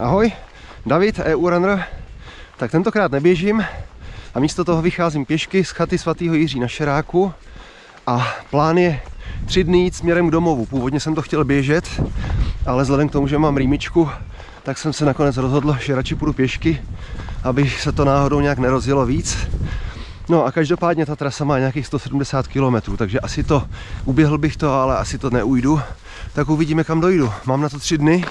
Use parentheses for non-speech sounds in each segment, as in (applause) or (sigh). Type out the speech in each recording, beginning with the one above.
Ahoj, David, EU Runner. Tak tentokrát neběžím a místo toho vycházím pěšky z chaty svatého Jiří na Šeráku a plán je tři dny jít směrem k domovu. Původně jsem to chtěl běžet, ale vzhledem k tomu, že mám rýmičku, tak jsem se nakonec rozhodl, že radši půjdu pěšky, aby se to náhodou nějak nerozjelo víc. No a každopádně ta trasa má nějakých 170 km, takže asi to, uběhl bych to, ale asi to neujdu. Tak uvidíme, kam dojdu. Mám na to tři dny.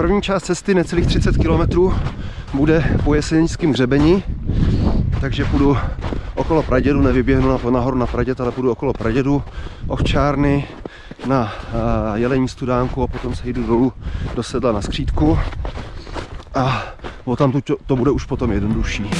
První část cesty, necelých 30 km, bude po jesenickém hřebeni, takže půjdu okolo Pradědu, nevyběhnu na, nahoru na Praděd, ale půjdu okolo Pradědu, ovčárny, na uh, jelení studánku a potom se jdu dolů do sedla na skřítku a tam to, to bude už potom jednodušší.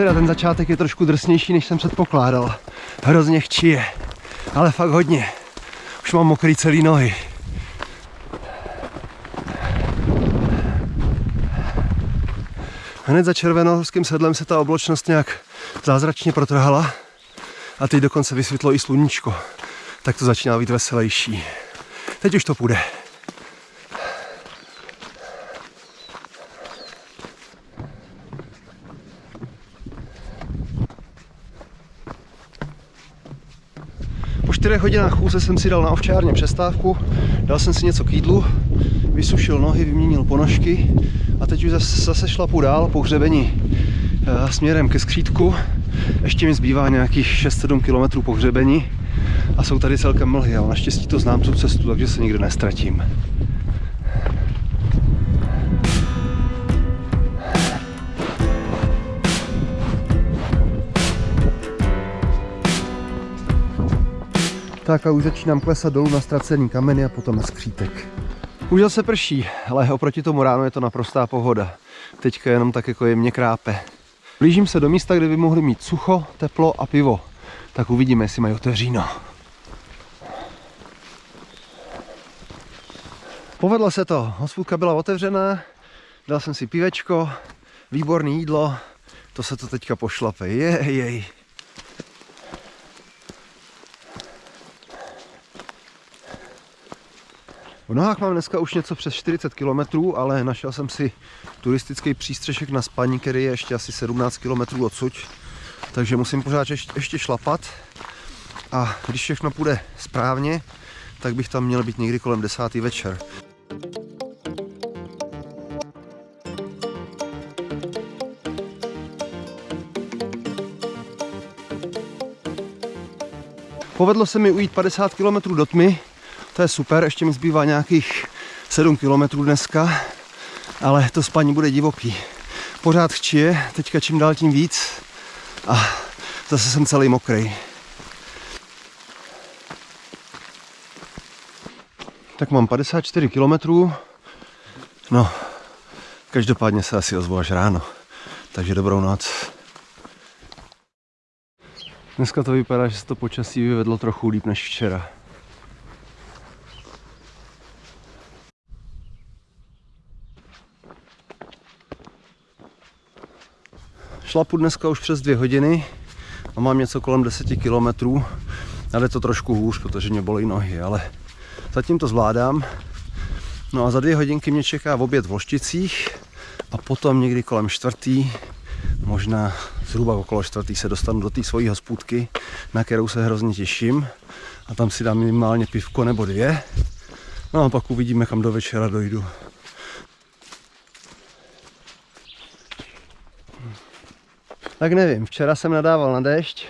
Teda ten začátek je trošku drsnější, než jsem předpokládal. Hrozně chčije, ale fakt hodně. Už mám mokrý celý nohy. Hned za červenohorským sedlem se ta obločnost nějak zázračně protrhala a teď dokonce vysvětlo i sluníčko. Tak to začíná být veselější. Teď už to půjde. Čtyřech hodinách chůze jsem si dal na ovčárně přestávku, dal jsem si něco k jídlu, vysušil nohy, vyměnil ponožky a teď už zase, zase šlapu dál po hřebení eh, směrem ke skřítku. Ještě mi zbývá nějakých 6-7 km po hřebení a jsou tady celkem mlhy, ale naštěstí to znám tu cestu, takže se nikde nestratím. Tak a už začínám klesat dolů na ztracený kameny a potom na skřítek. Už se prší, ale oproti tomu ráno je to naprostá pohoda. Teďka jenom tak jako jemně krápe. Blížím se do místa, kde by mohli mít sucho, teplo a pivo. Tak uvidíme, jestli mají otevříno. Povedlo se to, hospůdka byla otevřená, dal jsem si pivečko, výborné jídlo, to se to teďka pošlape, jej, jej. V nohách mám dneska už něco přes 40 km, ale našel jsem si turistický přístřešek na spaní, který je ještě asi 17 km odsud. Takže musím pořád ještě šlapat. A když všechno půjde správně, tak bych tam měl být někdy kolem 10. večer. Povedlo se mi ujít 50 km do tmy, to je super, ještě mi zbývá nějakých 7 km dneska, ale to spaní bude divoký. Pořád chčije, teďka čím dál tím víc a zase jsem celý mokrý. Tak mám 54 km, no, každopádně se asi ozvu až ráno, takže dobrou noc. Dneska to vypadá, že se to počasí vyvedlo trochu líp než včera. Šlapu dneska už přes dvě hodiny a mám něco kolem 10 kilometrů. Ale to trošku hůř, protože mě bolí nohy, ale zatím to zvládám. No a za dvě hodinky mě čeká v oběd v Lošticích a potom někdy kolem čtvrtý, možná zhruba okolo čtvrtý se dostanu do té svojí hospůdky, na kterou se hrozně těším a tam si dám minimálně pivko nebo dvě. No a pak uvidíme, kam do večera dojdu. Tak nevím, včera jsem nadával na déšť,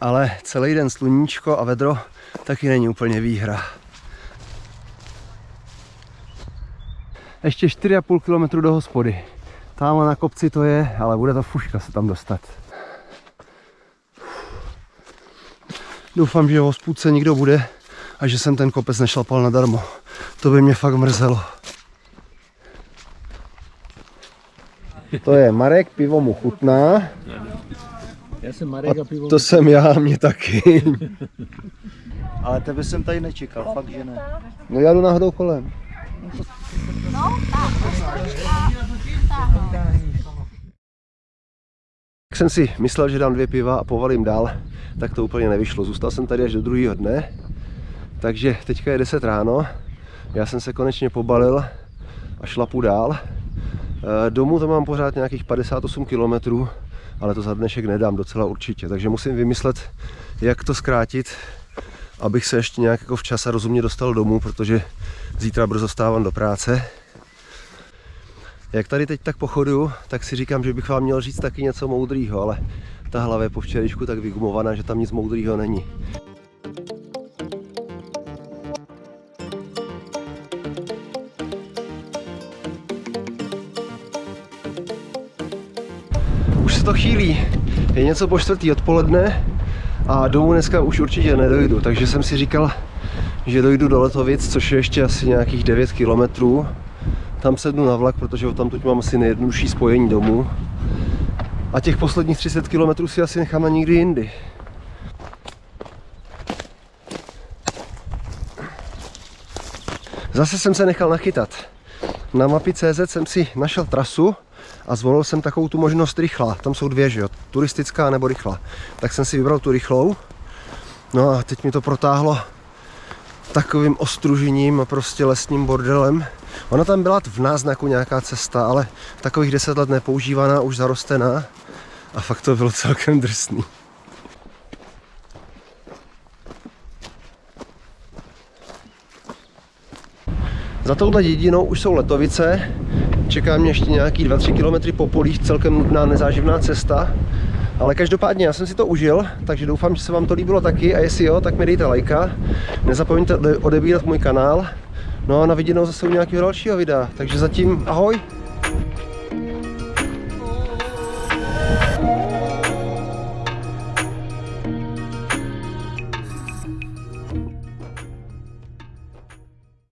ale celý den sluníčko a vedro taky není úplně výhra. Ještě 4,5 km do hospody. Tamhle na kopci to je, ale bude to fuška se tam dostat. Doufám, že v hospůdce nikdo bude a že jsem ten kopec nešlapal nadarmo. To by mě fakt mrzelo. To je Marek, pivo mu chutná. Já jsem Marek a pivo. To jsem já, mě taky. (laughs) Ale tebe jsem tady nečekal, fakt že ne. No já jdu náhodou kolem. Jak jsem si myslel, že dám dvě piva a povalím dál, tak to úplně nevyšlo. Zůstal jsem tady až do druhého dne, takže teďka je 10 ráno. Já jsem se konečně pobalil a šlapu dál. Eh, Domů to mám pořád nějakých 58 km, ale to za dnešek nedám docela určitě. Takže musím vymyslet, jak to zkrátit, abych se ještě nějak jako včas a rozumně dostal domů, protože zítra brzo stávám do práce. Jak tady teď tak pochoduju, tak si říkám, že bych vám měl říct taky něco moudrýho, ale ta hlava je po včerejšku tak vygumovaná, že tam nic moudrýho není. Se to chýlí. Je něco po čtvrtý odpoledne a domů dneska už určitě nedojdu, takže jsem si říkal, že dojdu do Letovic, což je ještě asi nějakých 9 kilometrů. Tam sednu na vlak, protože tam teď mám asi nejjednodušší spojení domů. A těch posledních 30 kilometrů si asi nechám na někdy jindy. Zase jsem se nechal nachytat. Na mapy CZ jsem si našel trasu a zvolil jsem takovou tu možnost rychlá. Tam jsou dvě, že jo? Turistická nebo rychlá. Tak jsem si vybral tu rychlou. No a teď mi to protáhlo takovým ostružením a prostě lesním bordelem. Ona tam byla v náznaku nějaká cesta, ale takových deset let nepoužívaná, už zarostená. A fakt to bylo celkem drsný. Za touhle jedinou už jsou Letovice. Čeká mě ještě nějaký 2-3 km po polích, celkem nudná nezáživná cesta. Ale každopádně já jsem si to užil, takže doufám, že se vám to líbilo taky a jestli jo, tak mi dejte lajka. Nezapomeňte odebírat můj kanál. No a na viděnou zase u nějakého dalšího videa. Takže zatím ahoj!